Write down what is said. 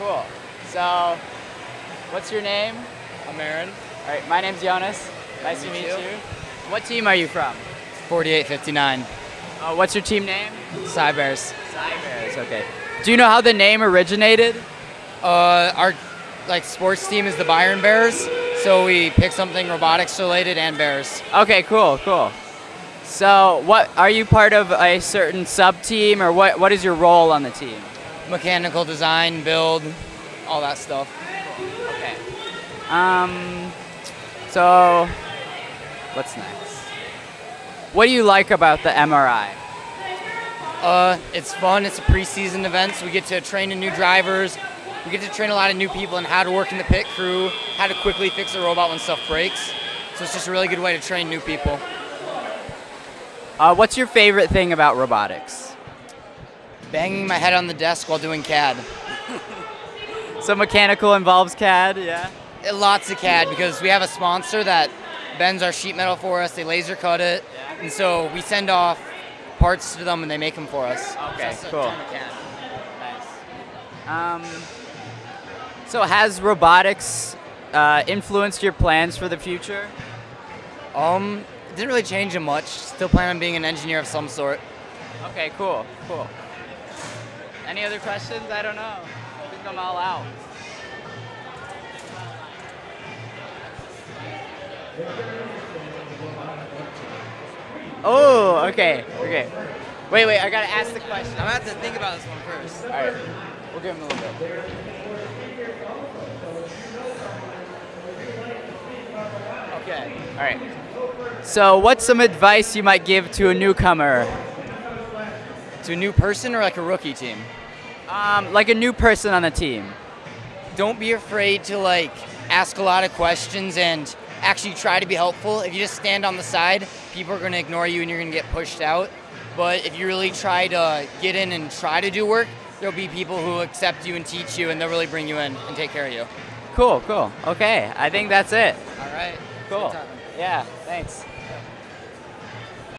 Cool. So, what's your name? I'm Aaron. All right, my name's Jonas. Nice to meet you. What team are you from? 4859. Uh, what's your team name? Cy Bears. Bears. Okay. Do you know how the name originated? Uh, our like sports team is the Byron Bears, so we pick something robotics related and Bears. Okay, cool, cool. So, what are you part of a certain sub team, or what? What is your role on the team? Mechanical design, build, all that stuff. Okay. Um. So, what's next? What do you like about the MRI? Uh, it's fun. It's a preseason event, so we get to train new drivers. We get to train a lot of new people on how to work in the pit crew, how to quickly fix a robot when stuff breaks. So it's just a really good way to train new people. Uh, what's your favorite thing about robotics? Banging my head on the desk while doing CAD. So mechanical involves CAD, yeah. Uh, Lots of CAD because we have a sponsor that bends our sheet metal for us. They laser cut it, and so we send off parts to them and they make them for us. Okay, So cool. CAD. Um, so has robotics uh, influenced your plans for the future? Um, it didn't really change them much. Still plan on being an engineer of some sort. Okay, cool, cool. Any other questions? I don't know. I think I'm all out. Oh, okay, okay. Wait, wait, I gotta ask the question. I'm gonna have to think about this one first. All right, we'll give him a little bit. Okay. All right. So, what's some advice you might give to a newcomer? To a new person or like a rookie team? Um, like a new person on the team. Don't be afraid to like ask a lot of questions and actually try to be helpful. If you just stand on the side, people are gonna ignore you and you're gonna get pushed out. But if you really try to get in and try to do work, there'll be people who accept you and teach you and they'll really bring you in and take care of you. Cool, cool. Okay, I think that's it. All right. Cool. Yeah, thanks.